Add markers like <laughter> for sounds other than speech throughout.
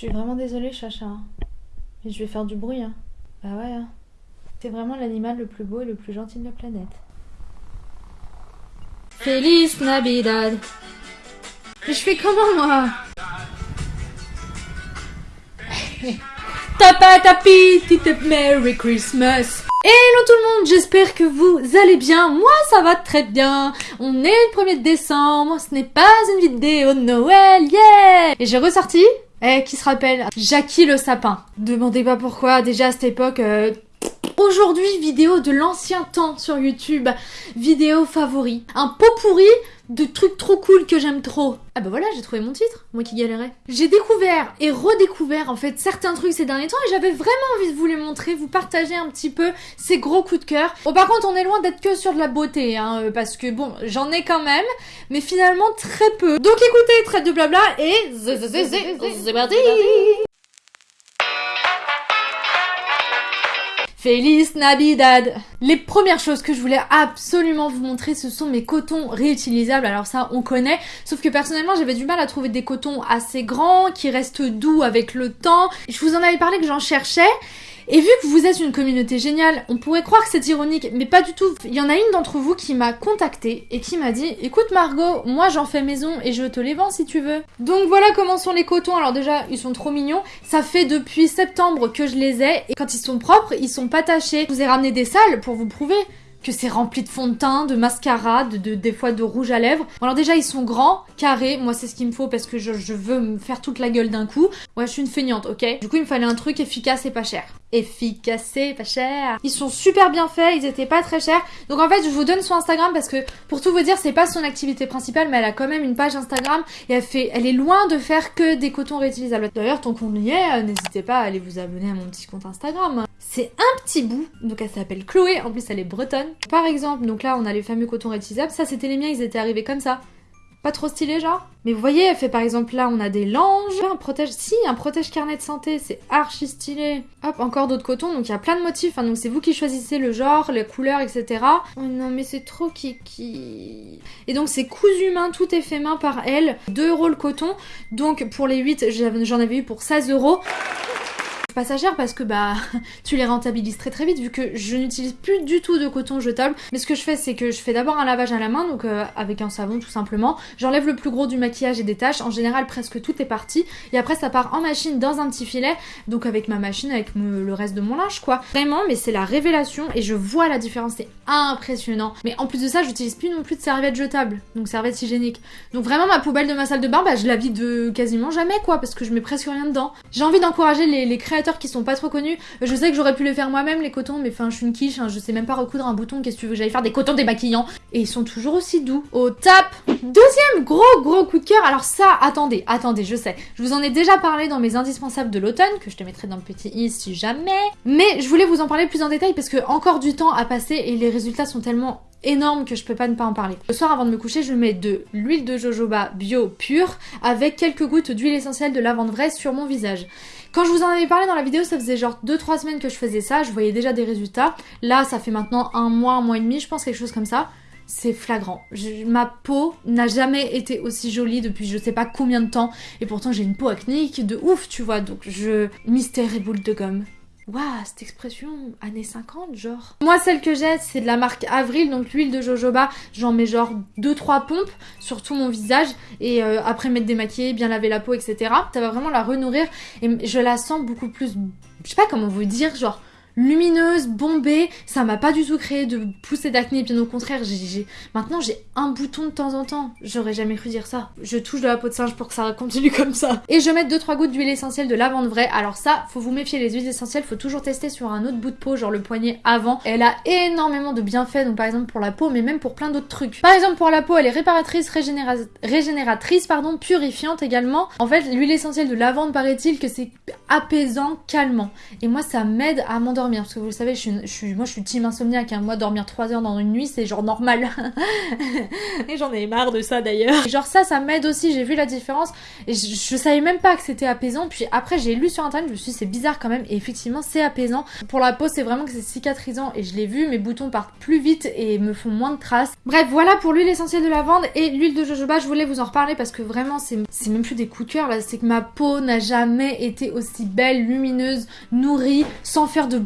suis vraiment désolée, Chacha. Mais je vais faire du bruit, hein. Bah ouais, hein. C'est vraiment l'animal le plus beau et le plus gentil de la planète. Feliz Navidad. Mais je fais comment, moi? <laughs> Tapa tapi, tite Merry Christmas. Hello tout le monde, j'espère que vous allez bien. Moi, ça va très bien. On est le 1er décembre, ce n'est pas une vidéo de Noël, yeah Et j'ai ressorti, eh, qui se rappelle? Jackie le sapin. Demandez pas pourquoi, déjà à cette époque... euh, Aujourd'hui, vidéo de l'ancien temps sur YouTube, vidéo favori. Un pot pourri de trucs trop cool que j'aime trop. Ah bah voilà, j'ai trouvé mon titre, moi qui galérais. J'ai découvert et redécouvert en fait certains trucs ces derniers temps et j'avais vraiment envie de vous les montrer, vous partager un petit peu ces gros coups de cœur. Bon par contre on est loin d'être que sur de la beauté, hein, euh, parce que bon, j'en ai quand même, mais finalement très peu. Donc écoutez, traite de blabla et c'est Feliz Navidad Les premières choses que je voulais absolument vous montrer, ce sont mes cotons réutilisables. Alors ça, on connaît. Sauf que personnellement, j'avais du mal à trouver des cotons assez grands, qui restent doux avec le temps. Je vous en avais parlé que j'en cherchais. Et vu que vous êtes une communauté géniale, on pourrait croire que c'est ironique, mais pas du tout. Il y en a une d'entre vous qui m'a contacté et qui m'a dit Écoute Margot, moi j'en fais maison et je te les vends si tu veux. Donc voilà comment sont les cotons. Alors déjà, ils sont trop mignons. Ça fait depuis septembre que je les ai et quand ils sont propres, ils sont pas tachés. Je vous ai ramené des salles pour vous prouver que c'est rempli de fond de teint, de mascara, de, de- des fois de rouge à lèvres. Bon, alors déjà ils sont grands, carrés, moi c'est ce qu'il me faut parce que je, je veux me faire toute la gueule d'un coup. Ouais je suis une feignante, ok? Du coup il me fallait un truc efficace et pas cher. Efficace et pas cher. Ils sont super bien faits, ils étaient pas très chers. Donc en fait je vous donne son Instagram parce que pour tout vous dire c'est pas son activité principale mais elle a quand même une page Instagram et elle fait, elle est loin de faire que des cotons réutilisables. D'ailleurs tant qu'on y est, euh, n'hésitez pas à aller vous abonner à mon petit compte Instagram. C'est un petit bout, donc elle s'appelle Chloé, en plus elle est bretonne. Par exemple, donc là on a les fameux cotons réutilisables, ça c'était les miens, ils étaient arrivés comme ça. Pas trop stylé genre. Mais vous voyez, elle fait par exemple là, on a des langes, un protège, si, un protège carnet de santé, c'est archi stylé. Hop, encore d'autres cotons, donc il y a plein de motifs, hein, donc c'est vous qui choisissez le genre, les couleurs, etc. Oh non, mais c'est trop kiki. Et donc c'est cousu main, tout est fait main par elle, 2 euros le coton, donc pour les 8, j'avais- j'en avais eu pour 16 euros pas ça cher parce que bah <laughs> tu les rentabilises très très vite vu que je n'utilise plus du tout de coton jetable. Mais ce que je fais c'est que je fais d'abord un lavage à la main donc euh, avec un savon tout simplement. J'enlève le plus gros du maquillage et des taches. En général presque tout est parti. Et après ça part en machine dans un petit filet donc avec ma machine avec le reste de mon linge quoi. Vraiment mais c'est la révélation et je vois la différence. C'est impressionnant mais en plus de ça j'utilise plus non plus de serviettes jetables donc serviettes hygiéniques donc vraiment ma poubelle de ma salle de bain bah je la vide de quasiment jamais quoi parce que je mets presque rien dedans j'ai envie d'encourager les, créateurs qui sont pas trop connus. Je sais que j'aurais pu les faire moi-même les cotons, mais enfin je suis une quiche, hein, je sais même pas recoudre un bouton, qu'est-ce que tu veux j'aille faire des cotons démaquillants Et ils sont toujours aussi doux. Au tap Deuxième gros gros coup de cœur, alors ça, attendez, attendez, je sais. Je vous en ai déjà parlé dans mes indispensables de l'automne, que je te mettrai dans le petit i si jamais. Mais je voulais vous en parler plus en détail parce que encore du temps à passer et les résultats sont tellement énorme que je peux pas ne pas en parler. Le soir avant de me coucher, je mets de l'huile de jojoba bio pure avec quelques gouttes d'huile essentielle de lavande vraie sur mon visage. Quand je vous en avais parlé dans la vidéo, ça faisait genre 2-3 semaines que je faisais ça, je voyais déjà des résultats. Là, ça fait maintenant un mois, un mois et demi, je pense quelque chose comme ça. C'est flagrant. Ma peau n'a jamais été aussi jolie depuis je sais pas combien de temps. Et pourtant, j'ai une peau acnéique de ouf, tu vois. Donc, je. Mystère et boule de gomme. Waouh, cette expression, années 50, genre. Moi, celle que j'ai, c'est de la marque Avril, donc l'huile de jojoba. J'en mets genre 2-3 pompes sur tout mon visage. Et euh, après m'être démaquillée, bien laver la peau, etc. Ça va vraiment la renourrir. Et je la sens beaucoup plus. Je sais pas comment vous dire, genre lumineuse, bombée, ça m'a pas du tout créé de poussée d'acné, bien au contraire, j'ai, maintenant j'ai un bouton de temps en temps, j'aurais jamais cru dire ça. Je touche de la peau de singe pour que ça continue comme ça. Et je mets 2-3 gouttes d'huile essentielle de lavande vraie, alors ça, faut vous méfier, les huiles essentielles, faut toujours tester sur un autre bout de peau, genre le poignet avant. Elle a énormément de bienfaits, donc par exemple pour la peau, mais même pour plein d'autres trucs. Par exemple pour la peau, elle est réparatrice, régénéra- régénératrice, pardon, purifiante également. En fait, l'huile essentielle de lavande, paraît-il que c'est apaisant, calmant. Et moi, ça m'aide à m'endormir Parce que vous le savez, je suis, moi je suis team insomniaque. Hein. Moi, dormir 3 heures dans une nuit, c'est genre normal. <laughs> et j'en ai marre de ça d'ailleurs. Genre ça, ça m'aide aussi. J'ai vu la différence. Et je, savais même pas que c'était apaisant. Puis après, j'ai lu sur internet, je me suis dit, c'est bizarre quand même. Et effectivement, c'est apaisant. Pour la peau, c'est vraiment que c'est cicatrisant. Et je l'ai vu, mes boutons partent plus vite et me font moins de traces. Bref, voilà pour l'huile essentielle de lavande et l'huile de jojoba. Je voulais vous en reparler parce que vraiment, c'est c'est même plus des coups de cœur là. C'est que ma peau n'a jamais été aussi belle, lumineuse, nourrie, sans faire de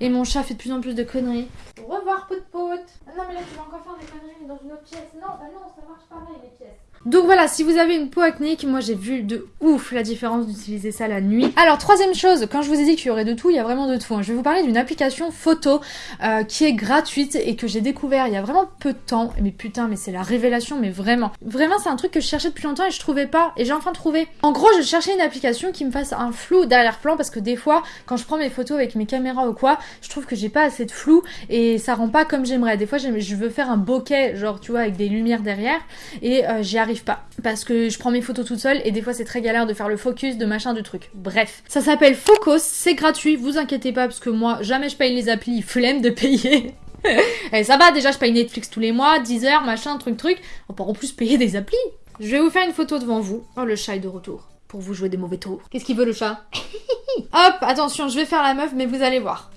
Et mon chat fait de plus en plus de conneries. Au revoir, pote pote. Ah non, mais là, tu vas encore faire des conneries dans une autre pièce. Non, bah non, ça marche pareil, les pièces. Donc voilà, si vous avez une peau acnéique, moi j'ai vu de ouf la différence d'utiliser ça la nuit. Alors troisième chose, quand je vous ai dit qu'il y aurait de tout, il y a vraiment de tout. hein. Je vais vous parler d'une application photo euh, qui est gratuite et que j'ai découvert il y a vraiment peu de temps. Mais putain, mais c'est la révélation, mais vraiment. Vraiment, c'est un truc que je cherchais depuis longtemps et je trouvais pas. Et j'ai enfin trouvé. En gros, je cherchais une application qui me fasse un flou d'arrière-plan parce que des fois, quand je prends mes photos avec mes caméras ou quoi, je trouve que j'ai pas assez de flou et ça rend pas comme j'aimerais. Des fois, je veux faire un bokeh, genre tu vois, avec des lumières derrière et euh, j'y pas parce que je prends mes photos toute seule et des fois c'est très galère de faire le focus de machin du truc. Bref, ça s'appelle Focus, c'est gratuit, vous inquiétez pas parce que moi jamais je paye les applis, flemme de payer. <laughs> et ça va déjà, je paye Netflix tous les mois, 10 heures, machin, truc truc. On peut en plus payer des applis. Je vais vous faire une photo devant vous. Oh le chat est de retour pour vous jouer des mauvais tours. Qu'est-ce qu'il veut le chat? <laughs> Hop, attention, je vais faire la meuf mais vous allez voir.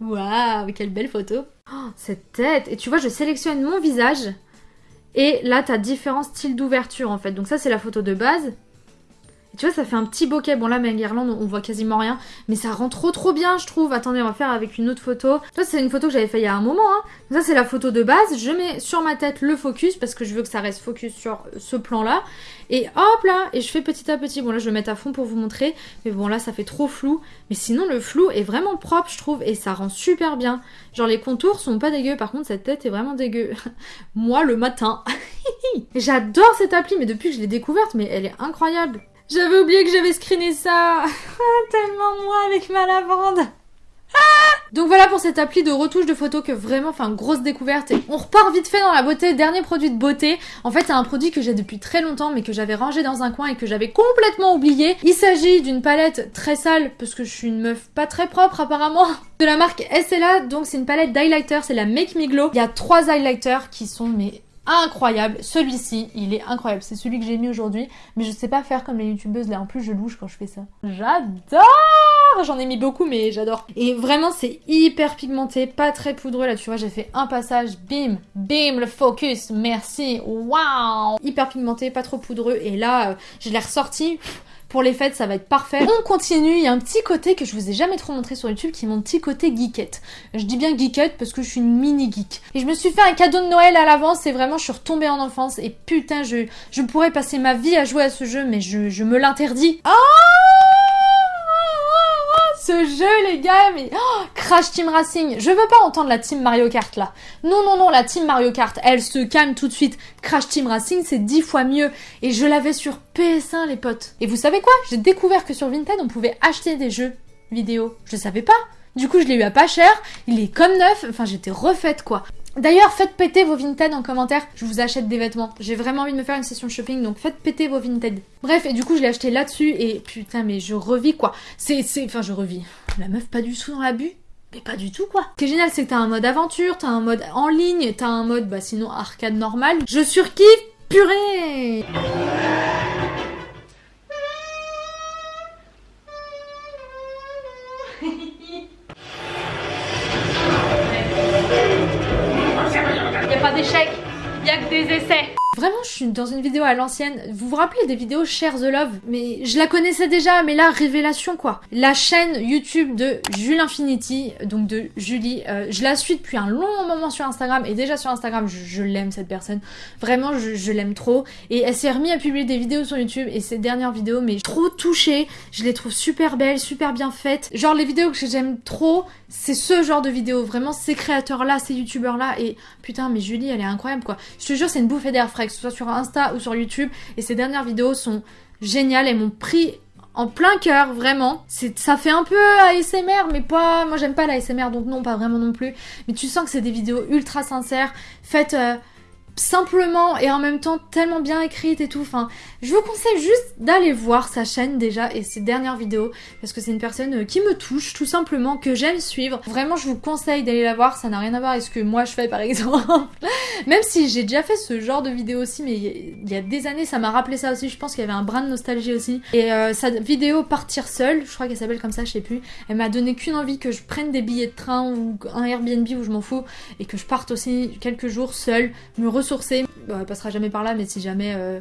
Waouh, quelle belle photo. Oh, cette tête. Et tu vois, je sélectionne mon visage. Et là, t'as différents styles d'ouverture en fait. Donc ça, c'est la photo de base. Tu vois, ça fait un petit bokeh. Bon là, ma guirlande, on voit quasiment rien. Mais ça rend trop trop bien, je trouve. Attendez, on va faire avec une autre photo. Ça, c'est une photo que j'avais fait il y a un moment. Hein. Ça, c'est la photo de base. Je mets sur ma tête le focus parce que je veux que ça reste focus sur ce plan-là. Et hop là, et je fais petit à petit. Bon là, je vais mettre à fond pour vous montrer. Mais bon là, ça fait trop flou. Mais sinon, le flou est vraiment propre, je trouve. Et ça rend super bien. Genre, les contours sont pas dégueux. Par contre, cette tête est vraiment dégueu. <laughs> Moi, le matin. <laughs> J'adore cette appli, mais depuis que je l'ai découverte, mais elle est incroyable. J'avais oublié que j'avais screené ça. <laughs> Tellement moi avec ma lavande. Donc voilà pour cette appli de retouche de photos que vraiment, enfin, grosse découverte. Et on repart vite fait dans la beauté. Dernier produit de beauté. En fait, c'est un produit que j'ai depuis très longtemps, mais que j'avais rangé dans un coin et que j'avais complètement oublié. Il s'agit d'une palette très sale, parce que je suis une meuf pas très propre apparemment, de la marque SLA. Donc c'est une palette d'highlighter, c'est la Make Me Glow. Il y a trois highlighters qui sont mais incroyables. Celui-ci, il est incroyable. C'est celui que j'ai mis aujourd'hui, mais je sais pas faire comme les youtubeuses là. En plus, je louche quand je fais ça. J'adore J'en ai mis beaucoup, mais j'adore. Et vraiment, c'est hyper pigmenté, pas très poudreux. Là, tu vois, j'ai fait un passage, bim, bim, le focus, merci, waouh Hyper pigmenté, pas trop poudreux. Et là, euh, je l'ai ressorti. Pour les fêtes, ça va être parfait. On continue, il y a un petit côté que je vous ai jamais trop montré sur YouTube qui est mon petit côté geekette. Je dis bien geekette parce que je suis une mini geek. Et je me suis fait un cadeau de Noël à l'avance et vraiment je suis retombée en enfance et putain, je, je pourrais passer ma vie à jouer à ce jeu mais je, je me l'interdis. Oh ce jeu les gars mais oh, Crash Team Racing. Je veux pas entendre la team Mario Kart là. Non non non la team Mario Kart elle se calme tout de suite. Crash Team Racing c'est dix fois mieux. Et je l'avais sur PS1 les potes. Et vous savez quoi? J'ai découvert que sur Vinted on pouvait acheter des jeux vidéo. Je savais pas. Du coup je l'ai eu à pas cher. Il est comme neuf. Enfin j'étais refaite quoi. D'ailleurs, faites péter vos Vinted en commentaire, je vous achète des vêtements. J'ai vraiment envie de me faire une session shopping, donc faites péter vos Vinted. Bref, et du coup, je l'ai acheté là-dessus, et putain, mais je revis quoi. C'est, enfin, je revis. La meuf pas du tout dans l'abus mais pas du tout quoi. Ce qui est génial, c'est que t'as un mode aventure, t'as un mode en ligne, t'as un mode, bah sinon arcade normal. Je surkiffe, purée je suis dans une vidéo à l'ancienne. Vous vous rappelez des vidéos Share the Love? Mais je la connaissais déjà, mais là, révélation quoi. La chaîne YouTube de Jules Infinity, donc de Julie, euh, je la suis depuis un long moment sur Instagram, et déjà sur Instagram, je, l'aime cette personne. Vraiment, je, l'aime trop. Et elle s'est remise à publier des vidéos sur YouTube, et ces dernières vidéos, mais trop touchée. Je les trouve super belles, super bien faites. Genre, les vidéos que j'aime trop, c'est ce genre de vidéos. Vraiment, ces créateurs-là, ces youtubeurs-là, et putain, mais Julie, elle est incroyable quoi. Je te jure, c'est une bouffée d'air frais, que ce soit sur Insta ou sur YouTube. Et ces dernières vidéos sont géniales. Elles m'ont pris en plein cœur, vraiment. C'est, ça fait un peu ASMR, mais pas. Moi, j'aime pas l'ASMR, donc non, pas vraiment non plus. Mais tu sens que c'est des vidéos ultra sincères, faites. euh, simplement et en même temps tellement bien écrite et tout. Enfin, je vous conseille juste d'aller voir sa chaîne déjà et ses dernières vidéos parce que c'est une personne euh, qui me touche tout simplement, que j'aime suivre. Vraiment, je vous conseille d'aller la voir, ça n'a rien à voir avec ce que moi je fais par <laughs> exemple. Même si j'ai déjà fait ce genre de vidéo aussi, mais il y a des années, ça m'a rappelé ça aussi. Je pense qu'il y avait un brin de nostalgie aussi. Et euh, sa vidéo Partir seule, je crois qu'elle s'appelle comme ça, je sais plus, elle m'a donné qu'une envie que je prenne des billets de train ou un Airbnb où je m'en fous et que je parte aussi quelques jours seule, me ressourcer. Bon, elle passera jamais par là, mais si jamais. Euh,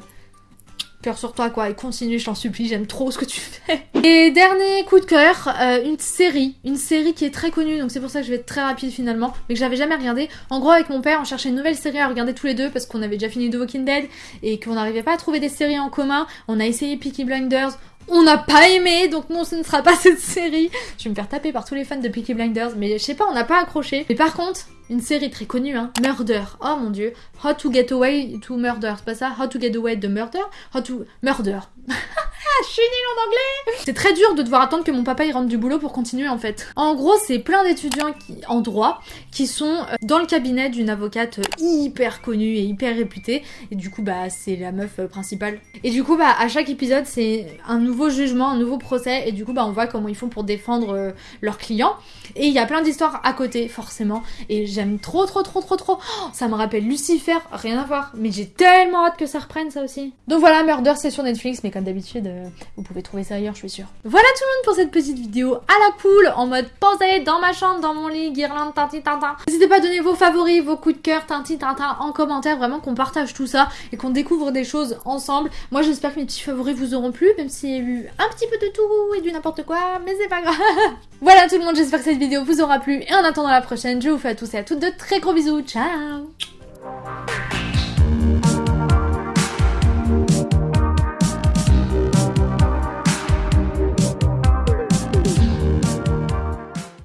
cœur sur toi quoi et continue je t'en supplie j'aime trop ce que tu fais et dernier coup de cœur euh, une série une série qui est très connue donc c'est pour ça que je vais être très rapide finalement mais que j'avais jamais regardé en gros avec mon père on cherchait une nouvelle série à regarder tous les deux parce qu'on avait déjà fini The Walking Dead et qu'on n'arrivait pas à trouver des séries en commun on a essayé Peaky Blinders on n'a pas aimé, donc non, ce ne sera pas <laughs> cette série. Je vais me faire taper par tous les fans de Peaky Blinders, mais je sais pas, on n'a pas accroché. Mais par contre, une série très connue, hein, Murder. Oh mon dieu. How to get away to murder, c'est pas ça? How to get away to murder? How to... Murder. <laughs> en anglais C'est très dur de devoir attendre que mon papa y rentre du boulot pour continuer en fait. En gros, c'est plein d'étudiants en droit qui sont euh, dans le cabinet d'une avocate hyper connue et hyper réputée. Et du coup, bah, c'est la meuf euh, principale. Et du coup, bah, à chaque épisode, c'est un nouveau jugement, un nouveau procès. Et du coup, bah, on voit comment ils font pour défendre euh, leurs clients. Et il y a plein d'histoires à côté, forcément. Et j'aime trop, trop, trop, trop, trop. Oh, ça me rappelle Lucifer, rien à voir. Mais j'ai tellement hâte que ça reprenne ça aussi. Donc voilà, Murder, c'est sur Netflix, mais comme d'habitude, vous pouvez trouver ça ailleurs, je suis sûre. Voilà tout le monde pour cette petite vidéo à la cool, en mode posé dans ma chambre, dans mon lit, guirlande, tinti, tintin. N'hésitez pas à donner vos favoris, vos coups de cœur, tinti, tintin en commentaire, vraiment qu'on partage tout ça et qu'on découvre des choses ensemble. Moi j'espère que mes petits favoris vous auront plu, même s'il y a eu un petit peu de tout et du n'importe quoi, mais c'est pas grave. <laughs> voilà tout le monde, j'espère que cette vidéo vous aura plu et en attendant la prochaine, je vous fais à tous et à toutes de très gros bisous. Ciao